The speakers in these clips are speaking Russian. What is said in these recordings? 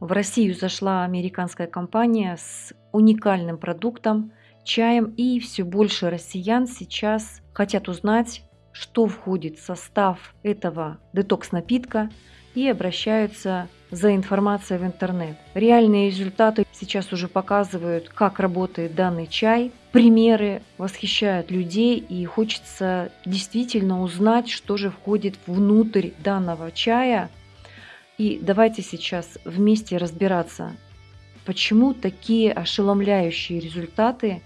В Россию зашла американская компания с уникальным продуктом, чаем, и все больше россиян сейчас хотят узнать, что входит в состав этого детокс-напитка и обращаются за информацией в интернет. Реальные результаты сейчас уже показывают, как работает данный чай. Примеры восхищают людей и хочется действительно узнать, что же входит внутрь данного чая. И давайте сейчас вместе разбираться, почему такие ошеломляющие результаты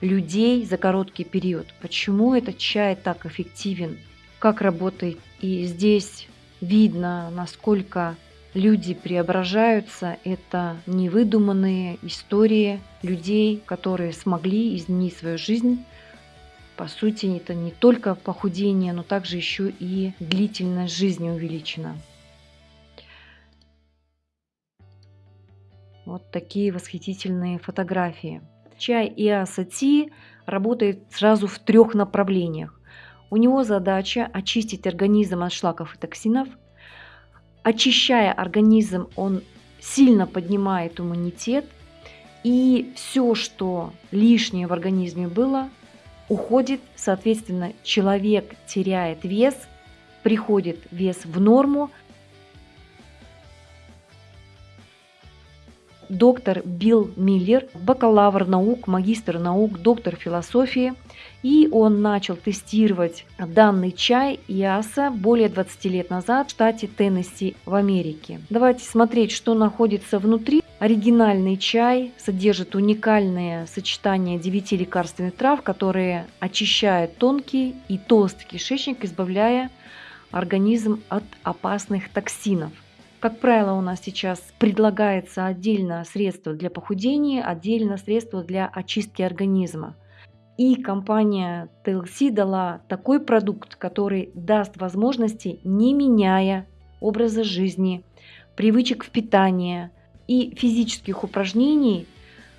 людей за короткий период, почему этот чай так эффективен, как работает. И здесь видно, насколько люди преображаются. Это невыдуманные истории людей, которые смогли изменить свою жизнь. По сути, это не только похудение, но также еще и длительность жизни увеличена. Вот такие восхитительные фотографии. Чай Иасати работает сразу в трех направлениях. У него задача очистить организм от шлаков и токсинов. Очищая организм, он сильно поднимает иммунитет. И все, что лишнее в организме было, уходит. Соответственно, человек теряет вес, приходит вес в норму, доктор Билл Миллер, бакалавр наук, магистр наук, доктор философии. И он начал тестировать данный чай Яса более 20 лет назад в штате Теннесси в Америке. Давайте смотреть, что находится внутри. Оригинальный чай содержит уникальное сочетание 9 лекарственных трав, которые очищают тонкий и толстый кишечник, избавляя организм от опасных токсинов. Как правило, у нас сейчас предлагается отдельно средство для похудения, отдельно средство для очистки организма. И компания TLC дала такой продукт, который даст возможности, не меняя образа жизни, привычек в питании и физических упражнений,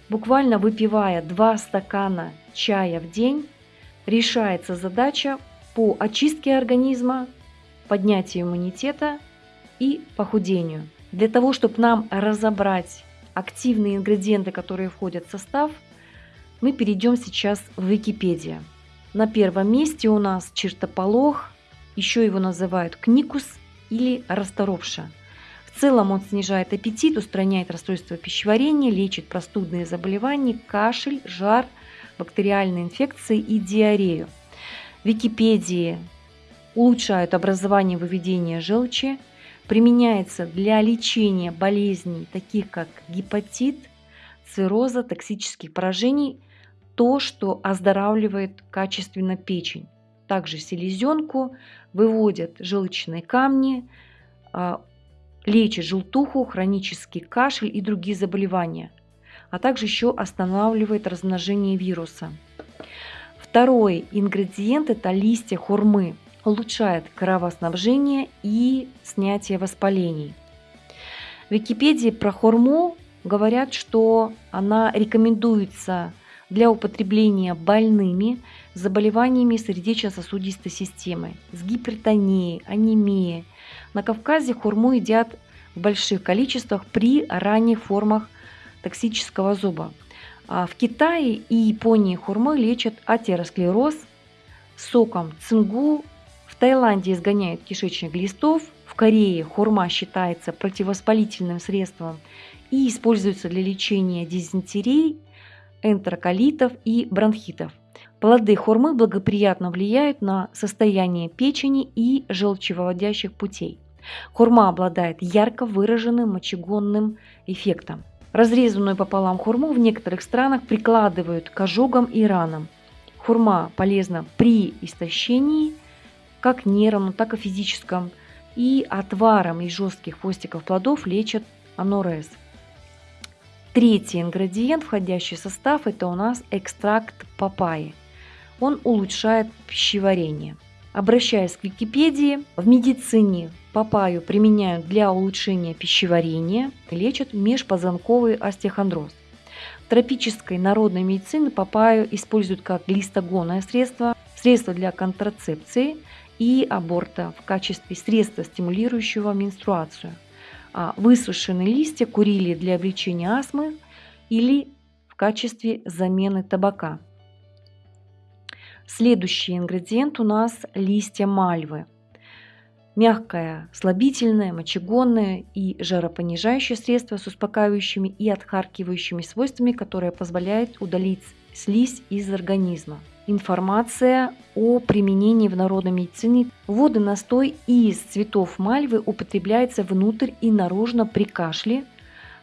буквально выпивая 2 стакана чая в день, решается задача по очистке организма, поднятию иммунитета и похудению. Для того, чтобы нам разобрать активные ингредиенты, которые входят в состав, мы перейдем сейчас в Википедию. На первом месте у нас чертополох, еще его называют кникус или расторопша. В целом он снижает аппетит, устраняет расстройство пищеварения, лечит простудные заболевания, кашель, жар, бактериальные инфекции и диарею. В Википедии улучшают образование выведения желчи, Применяется для лечения болезней, таких как гепатит, цирроза, токсических поражений, то, что оздоравливает качественно печень. Также селезенку, выводят желчные камни, а, лечит желтуху, хронический кашель и другие заболевания, а также еще останавливает размножение вируса. Второй ингредиент – это листья хурмы – улучшает кровоснабжение и снятие воспалений. В Википедии про хурму говорят, что она рекомендуется для употребления больными заболеваниями сердечно-сосудистой системы, с гипертонией, анемией. На Кавказе хурму едят в больших количествах при ранних формах токсического зуба. А в Китае и Японии хурмой лечат атеросклероз соком цингу Таиланде изгоняют кишечных глистов, в Корее хурма считается противовоспалительным средством и используется для лечения дизентерии, энтероколитов и бронхитов. Плоды хурмы благоприятно влияют на состояние печени и желчевыводящих путей. Хурма обладает ярко выраженным мочегонным эффектом. Разрезанную пополам хурму в некоторых странах прикладывают к ожогам и ранам. Хурма полезна при истощении – как нервном, так и физическом. И отваром из жестких хвостиков плодов лечат анорез. Третий ингредиент, входящий в состав, это у нас экстракт папайи. Он улучшает пищеварение. Обращаясь к Википедии, в медицине папаю применяют для улучшения пищеварения, лечат межпозвонковый остеохондроз. В тропической народной медицине папаю используют как глистогонное средство, средство для контрацепции и аборта в качестве средства, стимулирующего менструацию. а высушенные листья курили для облегчения астмы или в качестве замены табака. Следующий ингредиент у нас листья мальвы. Мягкое, слабительное, мочегонное и жаропонижающее средство с успокаивающими и отхаркивающими свойствами, которое позволяет удалить слизь из организма. Информация о применении в народной медицине. Водный настой из цветов мальвы употребляется внутрь и наружно при кашле,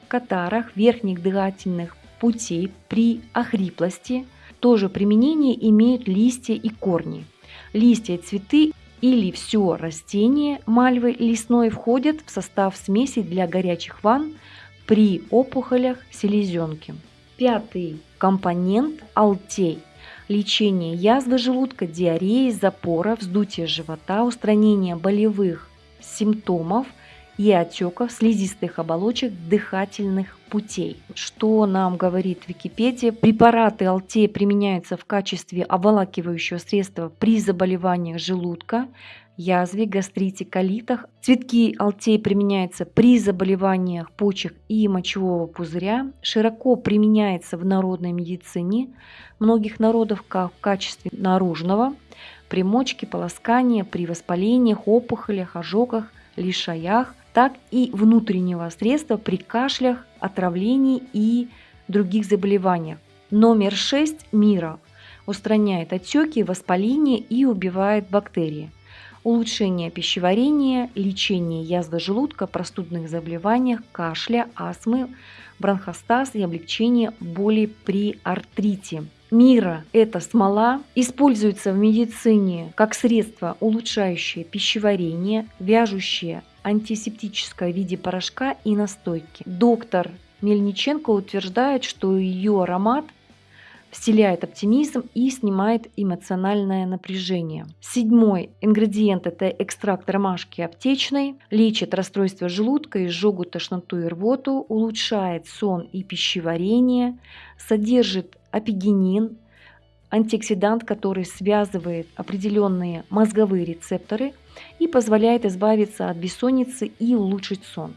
катарах, верхних дыхательных путей, при охриплости, тоже применение имеют листья и корни. Листья, цветы или все растение мальвы лесной входят в состав смеси для горячих ванн при опухолях селезенки. Пятый компонент – алтей. Лечение язвы желудка, диареи, запора, вздутия живота, устранение болевых симптомов – и отеков слизистых оболочек дыхательных путей. Что нам говорит Википедия? Препараты алтея применяются в качестве обволакивающего средства при заболеваниях желудка, язве, гастрите, колитах. Цветки алтея применяются при заболеваниях почек и мочевого пузыря. Широко применяется в народной медицине многих народов как в качестве наружного, при мочке, полоскания, при воспалениях, опухолях, ожогах, лишаях, так и внутреннего средства при кашлях, отравлении и других заболеваниях. Номер 6 мира устраняет отеки, воспаление и убивает бактерии. Улучшение пищеварения, лечение язвы желудка, простудных заболеваниях, кашля, астмы, бронхостаз и облегчение боли при артрите. Мира – это смола, используется в медицине как средство, улучшающее пищеварение, вяжущее антисептическое в виде порошка и настойки. Доктор Мельниченко утверждает, что ее аромат вселяет оптимизм и снимает эмоциональное напряжение. Седьмой ингредиент – это экстракт ромашки аптечной, лечит расстройство желудка, изжогу, тошноту и рвоту, улучшает сон и пищеварение, содержит апигенин, антиоксидант, который связывает определенные мозговые рецепторы и позволяет избавиться от бессонницы и улучшить сон.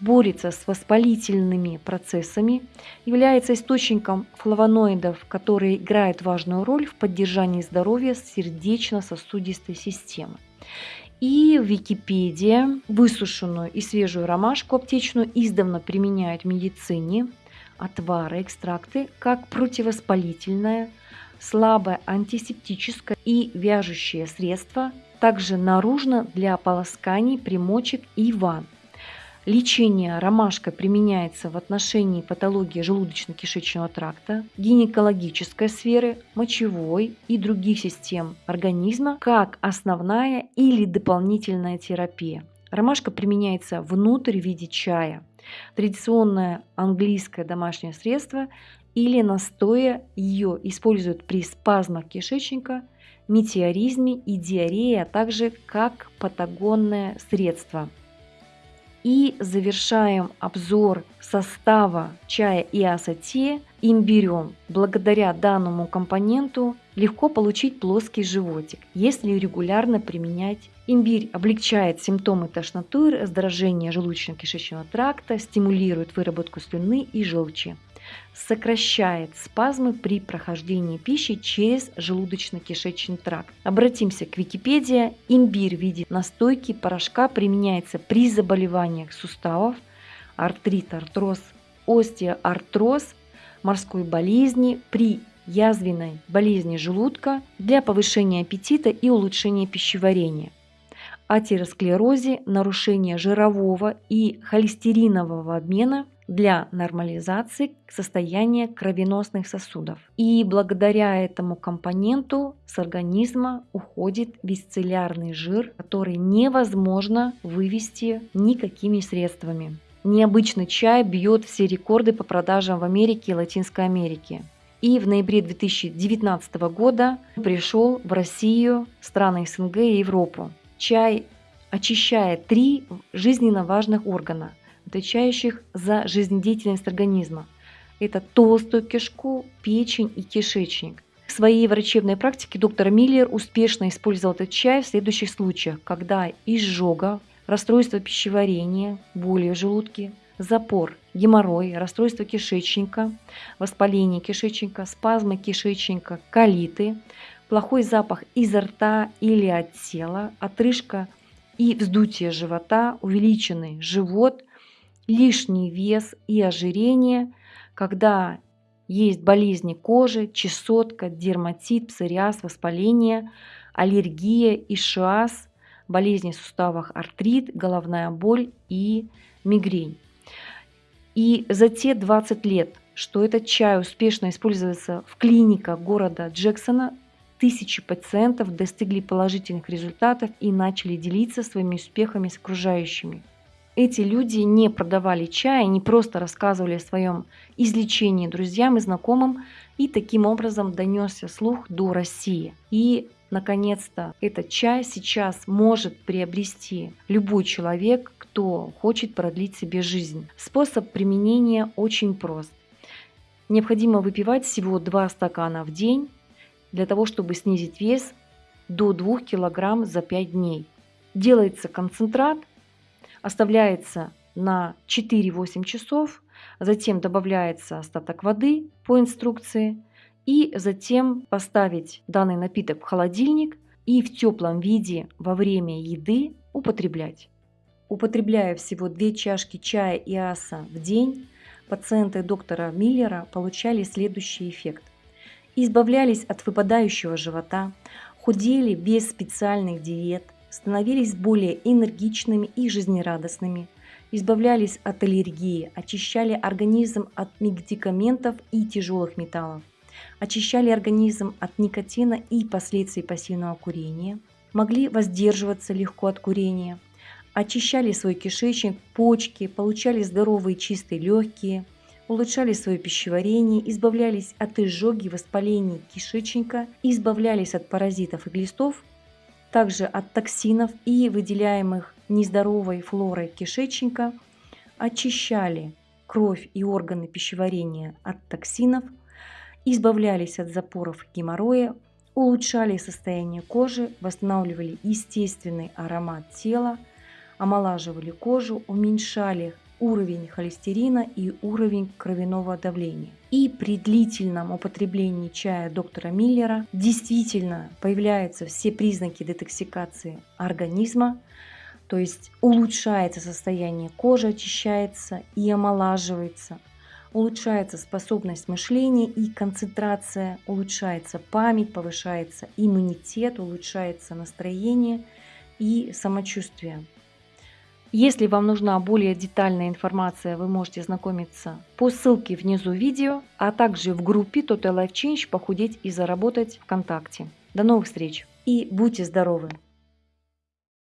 Борется с воспалительными процессами, является источником флавоноидов, которые играют важную роль в поддержании здоровья сердечно-сосудистой системы. И в Википедии высушенную и свежую ромашку аптечную издавна применяют в медицине, отвары, экстракты как противовоспалительное, слабое антисептическое и вяжущее средство, также наружно для полосканий, примочек и ванн. Лечение ромашкой применяется в отношении патологии желудочно-кишечного тракта, гинекологической сферы, мочевой и других систем организма как основная или дополнительная терапия. Ромашка применяется внутрь в виде чая. Традиционное английское домашнее средство или настоя ее используют при спазмах кишечника, метеоризме и диарее, а также как патагонное средство. И завершаем обзор состава чая и асати имбирем. Благодаря данному компоненту легко получить плоский животик, если регулярно применять имбирь. Облегчает симптомы тошноты, раздражения желудочно-кишечного тракта, стимулирует выработку слюны и желчи сокращает спазмы при прохождении пищи через желудочно-кишечный тракт. Обратимся к Википедии. Имбирь в виде настойки порошка применяется при заболеваниях суставов, артрит, артроз, остеоартроз, морской болезни, при язвенной болезни желудка для повышения аппетита и улучшения пищеварения атеросклерозе, нарушения жирового и холестеринового обмена для нормализации состояния кровеносных сосудов. И благодаря этому компоненту с организма уходит бесцеллярный жир, который невозможно вывести никакими средствами. Необычный чай бьет все рекорды по продажам в Америке и Латинской Америке. И в ноябре 2019 года пришел в Россию, страны СНГ и Европу. Чай очищает три жизненно важных органа отвечающих за жизнедеятельность организма. Это толстую кишку, печень и кишечник. В своей врачебной практике доктор Миллер успешно использовал этот чай в следующих случаях, когда изжога, расстройство пищеварения, боли в желудке, запор, геморрой, расстройство кишечника, воспаление кишечника, спазмы кишечника, колиты, плохой запах изо рта или от тела, отрыжка и вздутие живота, увеличенный живот, лишний вес и ожирение, когда есть болезни кожи, чесотка, дерматит, псориаз, воспаление, аллергия, ишиаз, болезни в суставах, артрит, головная боль и мигрень. И за те 20 лет, что этот чай успешно используется в клиниках города Джексона, тысячи пациентов достигли положительных результатов и начали делиться своими успехами с окружающими. Эти люди не продавали чай, не просто рассказывали о своем излечении друзьям и знакомым, и таким образом донесся слух до России. И наконец-то этот чай сейчас может приобрести любой человек, кто хочет продлить себе жизнь. Способ применения очень прост. Необходимо выпивать всего 2 стакана в день для того, чтобы снизить вес до 2 кг за 5 дней. Делается концентрат, оставляется на 4-8 часов, затем добавляется остаток воды по инструкции – и затем поставить данный напиток в холодильник и в теплом виде во время еды употреблять. Употребляя всего 2 чашки чая и аса в день, пациенты доктора Миллера получали следующий эффект. Избавлялись от выпадающего живота, худели без специальных диет, становились более энергичными и жизнерадостными, избавлялись от аллергии, очищали организм от медикаментов и тяжелых металлов, очищали организм от никотина и последствий пассивного курения, могли воздерживаться легко от курения, очищали свой кишечник, почки, получали здоровые чистые легкие, улучшали свое пищеварение, избавлялись от изжоги, воспалений кишечника, избавлялись от паразитов и глистов, также от токсинов и выделяемых нездоровой флорой кишечника, очищали кровь и органы пищеварения от токсинов – избавлялись от запоров геморроя, улучшали состояние кожи, восстанавливали естественный аромат тела, омолаживали кожу, уменьшали уровень холестерина и уровень кровяного давления. И при длительном употреблении чая доктора Миллера действительно появляются все признаки детоксикации организма, то есть улучшается состояние кожи, очищается и омолаживается, улучшается способность мышления и концентрация, улучшается память, повышается иммунитет, улучшается настроение и самочувствие. Если вам нужна более детальная информация, вы можете знакомиться по ссылке внизу видео, а также в группе Total Life Change «Похудеть и заработать ВКонтакте». До новых встреч и будьте здоровы!